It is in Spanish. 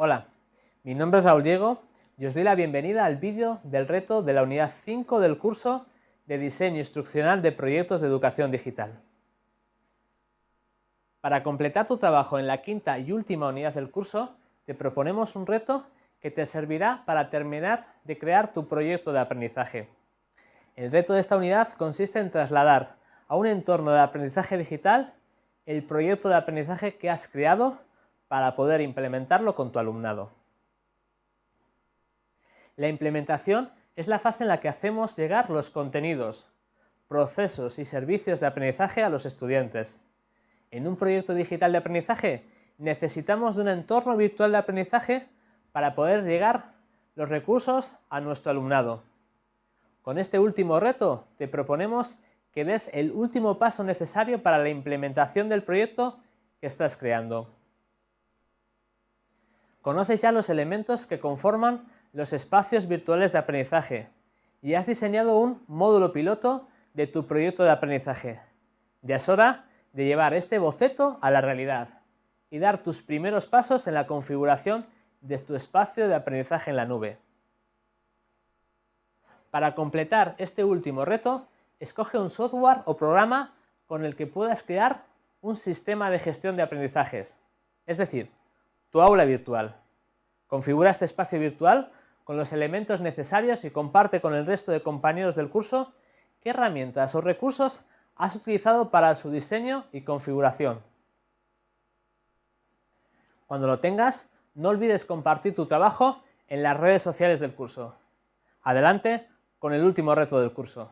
Hola, mi nombre es Raúl Diego y os doy la bienvenida al vídeo del reto de la unidad 5 del curso de Diseño Instruccional de Proyectos de Educación Digital. Para completar tu trabajo en la quinta y última unidad del curso, te proponemos un reto que te servirá para terminar de crear tu proyecto de aprendizaje. El reto de esta unidad consiste en trasladar a un entorno de aprendizaje digital el proyecto de aprendizaje que has creado para poder implementarlo con tu alumnado. La implementación es la fase en la que hacemos llegar los contenidos, procesos y servicios de aprendizaje a los estudiantes. En un proyecto digital de aprendizaje necesitamos de un entorno virtual de aprendizaje para poder llegar los recursos a nuestro alumnado. Con este último reto te proponemos que des el último paso necesario para la implementación del proyecto que estás creando. Conoces ya los elementos que conforman los espacios virtuales de aprendizaje y has diseñado un módulo piloto de tu proyecto de aprendizaje. Ya es hora de llevar este boceto a la realidad y dar tus primeros pasos en la configuración de tu espacio de aprendizaje en la nube. Para completar este último reto, escoge un software o programa con el que puedas crear un sistema de gestión de aprendizajes, es decir, tu aula virtual. Configura este espacio virtual con los elementos necesarios y comparte con el resto de compañeros del curso qué herramientas o recursos has utilizado para su diseño y configuración. Cuando lo tengas, no olvides compartir tu trabajo en las redes sociales del curso. Adelante con el último reto del curso.